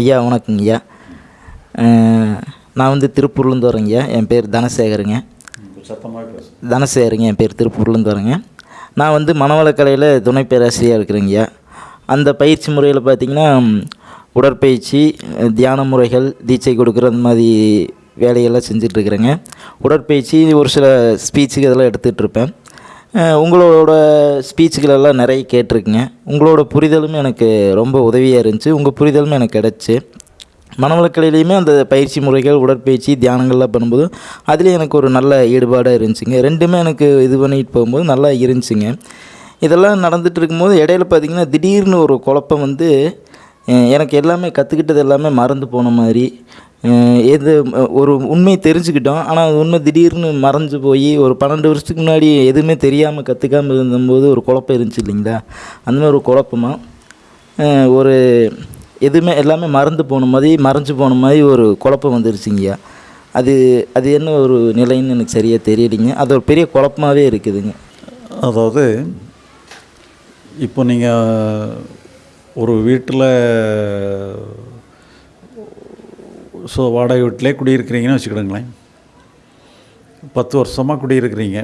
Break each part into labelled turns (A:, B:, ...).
A: ஐயா வணக்கங்க ஐயா அஹ், நான் வந்து திருப்பூர்லேருந்து வரேங்க ஐயா என் பேர் தனசேகருங்க. தனசேகருங்க என் பேர் திருப்பூர்லேருந்து வரேங்க. நான் வந்து மனவளக்கலையில் துணை பேராசிரியர் இருக்கிறேங்க ஐயா அந்த பயிற்சி முறையில் பார்த்திங்கன்னா உடற்பயிற்சி தியான முறைகள் தீட்சை கொடுக்குற அந்த மாதிரி வேலையெல்லாம் செஞ்சிட்ருக்குறேங்க உடற்பயிற்சி ஒரு சில ஸ்பீச்சுக்கு இதெல்லாம் அஹ், உங்களோட ஸ்பீச்சுகளெல்லாம் நிறைய கேட்டிருக்குங்க. உங்களோட புரிதலும் எனக்கு ரொம்ப உதவியாக இருந்துச்சு. உங்கள் புரிதலும் எனக்கு கிடச்சி. மனவளக்கலையிலையுமே அந்த பயிற்சி முறைகள் உடற்பயிற்சி தியானங்கள்லாம் பண்ணும்போது அதுலேயும் எனக்கு ஒரு நல்ல ஈடுபாடாக இருந்துச்சுங்க. ரெண்டுமே எனக்கு இது பண்ணிட்டு போகும்போது நல்லா இருந்துச்சுங்க. இதெல்லாம் நடந்துகிட்டு இருக்கும்போது இடையில பார்த்திங்கன்னா திடீர்னு ஒரு குழப்பம் வந்து எனக்கு எல்லாமே கற்றுக்கிட்டது எல்லாமே மறந்து போன மாதிரி எது ஒரு உண்மை தெரிஞ்சுக்கிட்டோம். ஆனால் அது உண்மை திடீர்னு மறைஞ்சு போய் ஒரு பன்னெண்டு வருஷத்துக்கு முன்னாடி எதுவுமே தெரியாமல் கற்றுக்காமல் இருந்தபோது ஒரு குழப்பம் இருந்துச்சு இல்லைங்களா? அந்த மாதிரி ஒரு குழப்பமாக ஒரு எதுவுமே எல்லாமே மறந்து போன மாதிரி மறைஞ்சு போன மாதிரி ஒரு குழப்பம் வந்துருச்சுங்கய்யா அது அது என்ன ஒரு நிலைன்னு எனக்கு சரியாக தெரியலைங்க. அது ஒரு பெரிய குழப்பமாகவே இருக்குதுங்க.
B: அதாவது இப்போ நீங்கள் ஒரு வீட்டில் ஸோ வாடகை வீட்டிலே குடியிருக்கிறீங்கன்னு வச்சுக்கிடுங்களேன். பத்து வருஷமாக குடியிருக்கிறீங்க.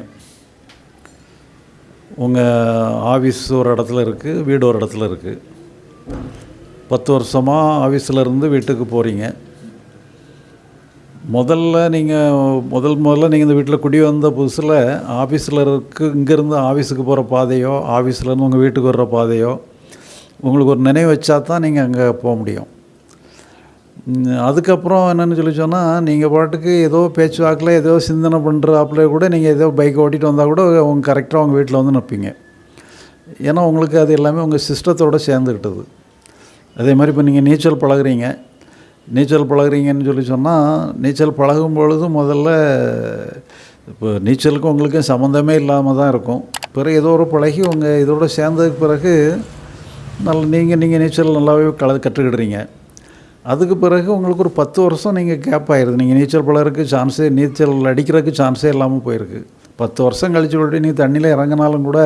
B: உங்கள் ஆஃபீஸ் ஒரு இடத்துல இருக்குது வீடு ஒரு இடத்துல இருக்குது பத்து வருஷமாக ஆஃபீஸில் இருந்து வீட்டுக்கு போகிறீங்க முதல்ல நீங்கள் முதல் முதல்ல நீங்கள் இந்த வீட்டில் குடி வந்த புதுசில் ஆஃபீஸில் இருக்கு இங்கேருந்து ஆஃபீஸுக்கு போகிற பாதையோ ஆஃபீஸ்லேருந்து உங்கள் வீட்டுக்கு வர்ற பாதையோ உங்களுக்கு ஒரு நினைவு வச்சா தான் நீங்கள் அங்கே போக முடியும். அதுக்கப்புறம் என்னென்னு சொல்லி சொன்னால் நீங்கள் பாட்டுக்கு ஏதோ பேச்சுவாக்கில் ஏதோ சிந்தனை பண்ணுறாப்புல கூட நீங்கள் ஏதோ பைக் ஓட்டிகிட்டு வந்தால் கூட உங்கள் கரெக்டாக உங்கள் வீட்டில் வந்து நிற்பீங்க ஏன்னா உங்களுக்கு அது எல்லாமே உங்கள் சிஸ்டத்தோடு சேர்ந்துக்கிட்டது அதே மாதிரி இப்போ நீங்கள் நீச்சல் பழகுறீங்க. நீச்சல் பழகுறீங்கன்னு சொல்லி சொன்னால் நீச்சல் பழகும் பொழுது முதல்ல இப்போ நீச்சலுக்கும் உங்களுக்கும் சம்மந்தமே இல்லாமல் தான் இருக்கும். பிறகு ஏதோ ஒரு பழகி உங்கள் இதோட சேர்ந்ததுக்கு பிறகு நல்ல நீங்கள் நீங்கள் நீச்சல் நல்லாவே கல கற்றுக்கிடுறீங்க. அதுக்கு பிறகு உங்களுக்கு ஒரு பத்து வருஷம் நீங்கள் கேப் ஆயிடுது நீங்கள் நீச்சல் பழகிறதுக்கு சான்ஸே நீச்சல் அடிக்கிறதுக்கு சான்ஸே இல்லாமல் போயிருக்கு. பத்து வருஷம் கழிச்சு விட்டு நீ தண்ணியில் இறங்கினாலும் கூட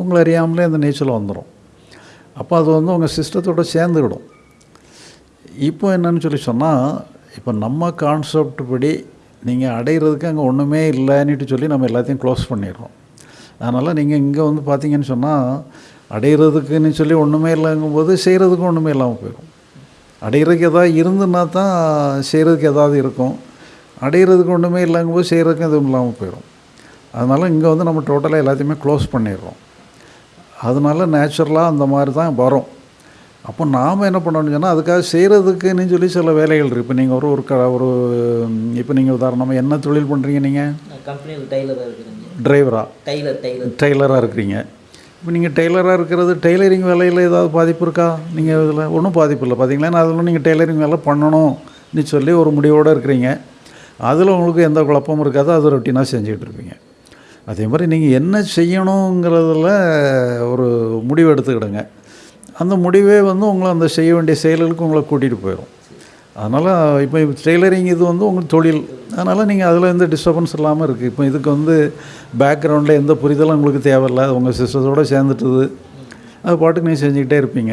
B: உங்களை அறியாமலே அந்த நீச்சல் வந்துடும் அப்போ அது வந்து உங்கள் சிஸ்டத்தோட சேர்ந்துக்கிடும் இப்போ என்னன்னு சொல்லி சொன்னால் இப்போ நம்ம கான்செப்ட் படி நீங்கள் அடையிறதுக்கு அங்கே ஒன்றுமே இல்லைன்னுட்டு சொல்லி நம்ம எல்லாத்தையும் க்ளோஸ் பண்ணிடுறோம். அதனால் நீங்கள் இங்கே வந்து பார்த்தீங்கன்னு சொன்னால் அடையிறதுக்குன்னு சொல்லி ஒன்றுமே இல்லைங்கும்போது செய்கிறதுக்கும் ஒன்றுமே இல்லாமல் போயிடும் அடையிறதுக்கு எதாவது இருந்துன்னா தான் செய்கிறதுக்கு ஏதாவது இருக்கும். அடையிறதுக்கு ஒன்றுமே இல்லைங்கும்போது செய்கிறதுக்கும் எதுவும் இல்லாமல் போயிடும் அதனால் இங்கே வந்து நம்ம டோட்டலாக எல்லாத்தையுமே க்ளோஸ் பண்ணிடுறோம். அதனால நேச்சுரலாக அந்த மாதிரி தான் வரும். அப்போ நாம் என்ன பண்ணணும்னு சொன்னால் அதுக்காக செய்கிறதுக்குன்னு சொல்லி சில வேலைகள் இருக்குது இப்போ நீங்கள் ஒரு ஒரு க ஒரு இப்போ நீங்கள் உதாரணமாக என்ன தொழில் பண்ணுறீங்க நீங்கள்
A: கம்பெனியில் டெய்லராக இருக்கிறேங்க.
B: டிரைவரா
A: டெய்லர் டெய்லர்
B: டெய்லராக இருக்கிறீங்க. இப்போ நீங்கள் டெய்லராக இருக்கிறது டெய்லரிங் வேலையில் ஏதாவது பாதிப்பு இருக்கா? நீங்கள் இதில் ஒன்றும் பாதிப்பு இல்லை. பார்த்தீங்களா? நான் அதில் நீங்கள் டெய்லரிங் வேலை பண்ணணும்னு சொல்லி ஒரு முடிவோடு இருக்கிறீங்க. அதில் உங்களுக்கு எந்த குழப்பமும் இருக்காது. அது ரொட்டீனாக செஞ்சுக்கிட்டு இருப்பீங்க. அதே மாதிரி நீங்கள் என்ன செய்யணுங்கிறதுல ஒரு முடிவு எடுத்துக்கிடுங்க. அந்த முடிவே வந்து உங்களை அந்த செய்ய வேண்டிய செயல்களுக்கு உங்களை கூட்டிகிட்டு போயிடும். அதனால் இப்போ டெய்லரிங் இது வந்து உங்களுக்கு தொழில். அதனால் நீங்கள் அதில் எந்த டிஸ்டர்பன்ஸ் இல்லாமல் இருக்குது இப்போ இதுக்கு வந்து பேக்ரவுண்டில் எந்த புரிதலும் உங்களுக்கு தேவையில்லை. அது உங்கள் சிஸ்டத்தோடு சேர்ந்துட்டுது. அது பாட்டுக்கு நீங்கள் செஞ்சுக்கிட்டே இருப்பீங்க.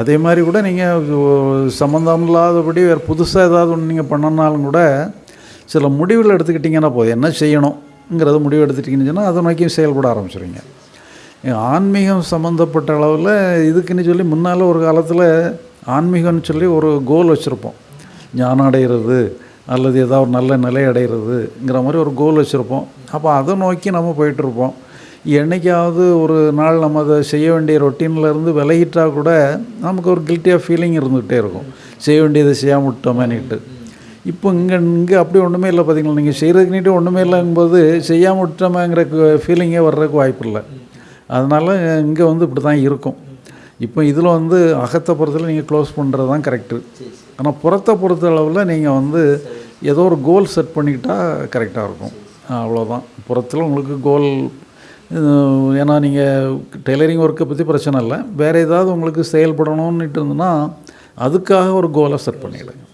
B: அதே மாதிரி கூட நீங்கள் சம்மந்தம் இல்லாதபடி வேறு புதுசாக ஏதாவது ஒன்று நீங்கள் பண்ணனாலும் கூட சில முடிவுகள் எடுத்துக்கிட்டிங்கன்னா போதும். என்ன செய்யணுங்கிறத முடிவு எடுத்துட்டிங்கன்னு சொன்னால் அதை நோக்கி செயல்பட ஆரம்பிச்சிடுவீங்க ஆன்மீகம் சம்மந்தப்பட்ட அளவில் இதுக்குன்னு சொல்லி முன்னால் ஒரு காலத்தில் ஆன்மீகம்னு சொல்லி ஒரு கோல் வச்சுருப்போம். ஞானம் அடைகிறது அல்லது ஏதாவது ஒரு நல்ல நிலை அடைகிறதுங்கிற மாதிரி ஒரு கோல் வச்சுருப்போம். அப்போ அதை நோக்கி நம்ம போயிட்டுருப்போம். என்னைக்காவது ஒரு நாள் நம்ம அதை செய்ய வேண்டிய ரொட்டீனில் இருந்து விலகிட்டால் கூட நமக்கு ஒரு கில்ட்டியாக ஃபீலிங் இருந்துகிட்டே இருக்கும். செய்ய வேண்டியதை செய்யாமல் விட்டோமேனிட்டு. இப்போ இங்கே இங்கே அப்படி ஒன்றுமே இல்லை பார்த்தீங்களா நீங்கள் செய்கிறதுக்குனிட்டு ஒன்றுமே இல்லைங்கும்போது செய்யாமல் விட்டோமேங்கிற ஃபீலிங்கே வர்றதுக்கு வாய்ப்பு இல்லை. அதனால் இங்கே வந்து இப்படி தான் இருக்கும். இப்போ இதில் வந்து அகத்தை பொறுத்தல நீங்கள் க்ளோஸ் பண்ணுறது தான் கரெக்டு ஆனால் புறத்தை பொறுத்த அளவில் நீங்கள் வந்து ஏதோ ஒரு கோல் செட் பண்ணிக்கிட்டால் கரெக்டாக இருக்கும். அவ்வளோதான் புறத்தில் உங்களுக்கு கோல் ஏன்னா நீங்கள் டெய்லரிங் ஒர்க்கை பற்றி பிரச்சனை இல்லை. வேறு ஏதாவது உங்களுக்கு செயல்படணும்னுட்டு இருந்ததுன்னா அதுக்காக ஒரு கோலை செட் பண்ணிவிடுங்க